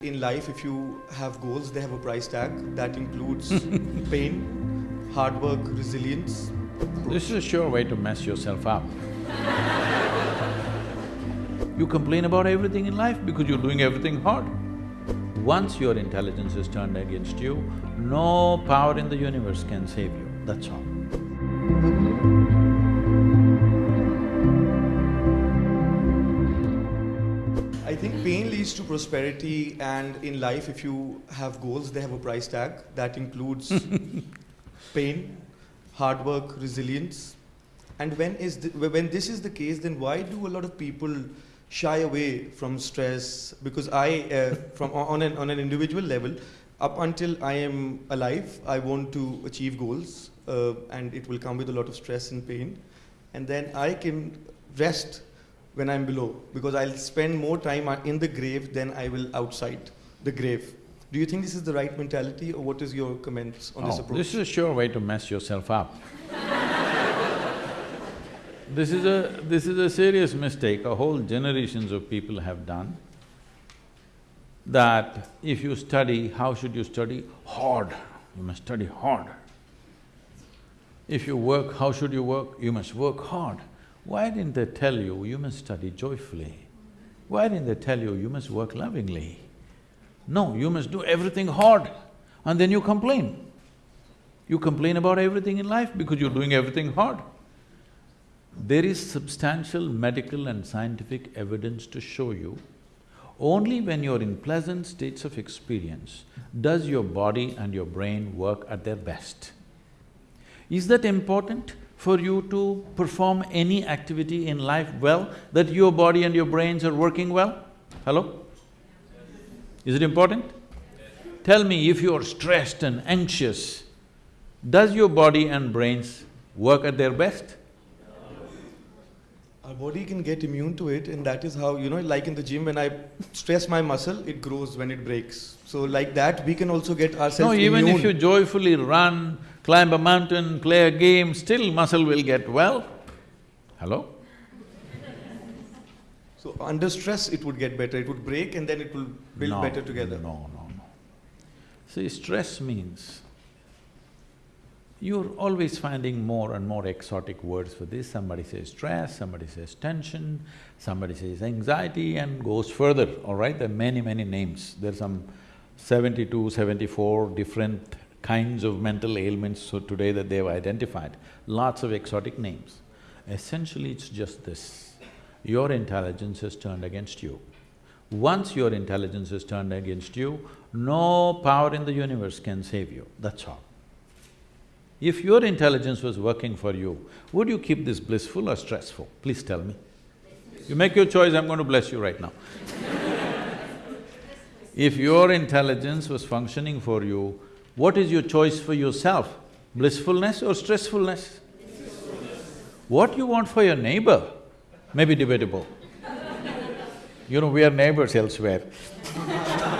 In life, if you have goals, they have a price tag that includes pain, hard work, resilience. This is a sure way to mess yourself up. you complain about everything in life because you're doing everything hard. Once your intelligence is turned against you, no power in the universe can save you, that's all. To prosperity, and in life, if you have goals, they have a price tag that includes pain, hard work, resilience. And when is the, when this is the case, then why do a lot of people shy away from stress? Because I, uh, from on an on an individual level, up until I am alive, I want to achieve goals, uh, and it will come with a lot of stress and pain, and then I can rest when I'm below because I'll spend more time uh, in the grave than I will outside the grave. Do you think this is the right mentality, or what is your comments on this Oh, approach? this is a sure way to mess yourself up. This is a… this is a serious mistake a whole generations of people have done, that if you study, how should you study? Hard, you must study hard. If you work, how should you work? You must work hard. Why didn't they tell you, you must study joyfully? Why didn't they tell you, you must work lovingly? No, you must do everything hard and then you complain. You complain about everything in life because you're doing everything hard. There is substantial medical and scientific evidence to show you only when you're in pleasant states of experience does your body and your brain work at their best. Is that important for you to perform any activity in life well, that your body and your brains are working well? Hello? Is it important? Tell me, if you're stressed and anxious, does your body and brains work at their best? Our body can get immune to it, and that is how, you know, like in the gym, when I stress my muscle, it grows when it breaks. So like that, we can also get ourselves No, even immune. if you joyfully run, climb a mountain, play a game, still muscle will get well. Hello? So under stress, it would get better, it would break and then it will build No, better together. No, no, no. See, stress means you're always finding more and more exotic words for this. Somebody says stress, somebody says tension, somebody says anxiety and goes further, all right? There are many, many names. There's some seventy-two, seventy-four different kinds of mental ailments so today that they've identified, lots of exotic names. Essentially, it's just this, your intelligence has turned against you. Once your intelligence is turned against you, no power in the universe can save you, that's all. If your intelligence was working for you, would you keep this blissful or stressful? Please tell me. You make your choice, I'm going to bless you right now. if your intelligence was functioning for you, what is your choice for yourself? Blissfulness or stressfulness? What you want for your neighbor may be debatable. You know, we are neighbors elsewhere